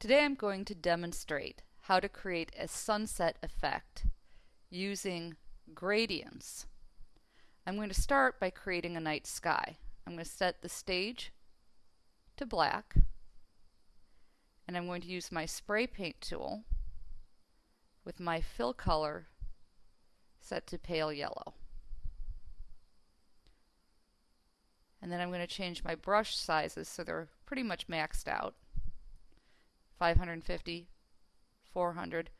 Today I'm going to demonstrate how to create a sunset effect using gradients. I'm going to start by creating a night sky. I'm going to set the stage to black and I'm going to use my spray paint tool with my fill color set to pale yellow. And then I'm going to change my brush sizes so they're pretty much maxed out. 550, 400.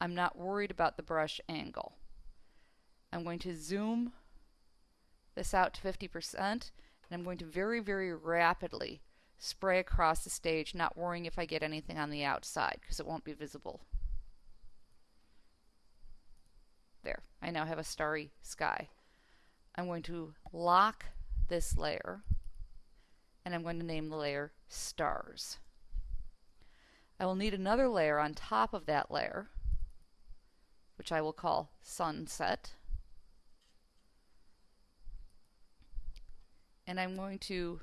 I'm not worried about the brush angle. I'm going to zoom this out to 50% and I'm going to very, very rapidly spray across the stage, not worrying if I get anything on the outside because it won't be visible. There, I now have a starry sky. I'm going to lock this layer and I'm going to name the layer stars. I will need another layer on top of that layer, which I will call sunset. And I'm going to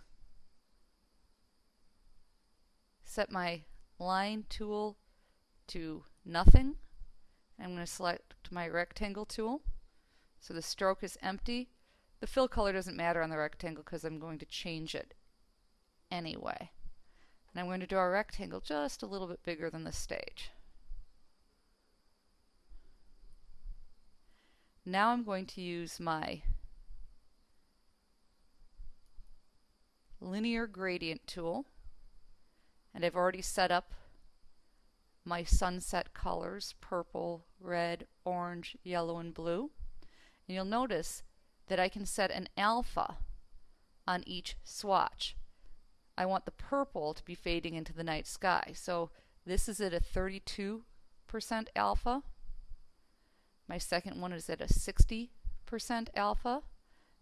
set my line tool to nothing. I'm going to select my rectangle tool. So the stroke is empty. The fill color doesn't matter on the rectangle because I'm going to change it anyway. And I'm going to draw a rectangle just a little bit bigger than the stage. Now I'm going to use my linear gradient tool and I've already set up my sunset colors purple, red, orange, yellow, and blue. And you'll notice that I can set an alpha on each swatch. I want the purple to be fading into the night sky. So this is at a 32% alpha. My second one is at a 60% alpha.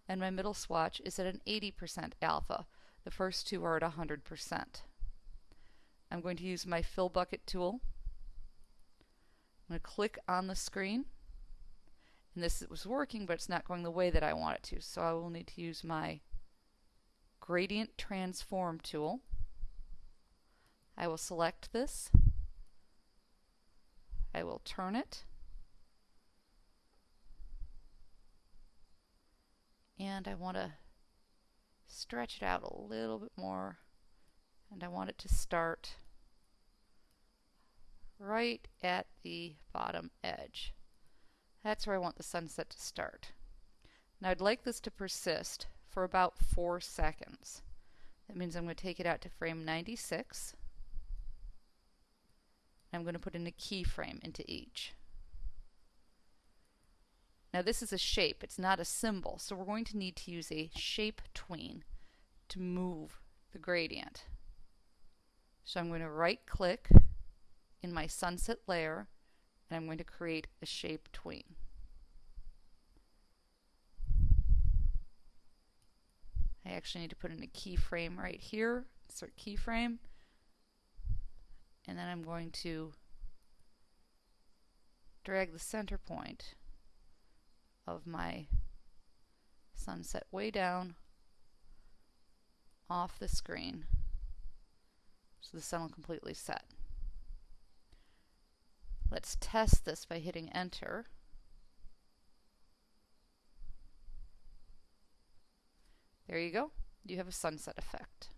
And my middle swatch is at an 80% alpha. The first two are at 100%. I'm going to use my fill bucket tool. I'm going to click on the screen. And this was working, but it's not going the way that I want it to. So I will need to use my Gradient Transform tool. I will select this. I will turn it. And I want to stretch it out a little bit more. And I want it to start right at the bottom edge. That's where I want the sunset to start. Now I'd like this to persist for about four seconds. That means I'm going to take it out to frame 96. I'm going to put in a keyframe into each. Now this is a shape, it's not a symbol, so we're going to need to use a shape tween to move the gradient. So I'm going to right click in my sunset layer and I'm going to create a shape tween. I actually need to put in a keyframe right here, insert keyframe, and then I'm going to drag the center point of my sunset way down off the screen so the sun will completely set. Let's test this by hitting enter. There you go. You have a sunset effect.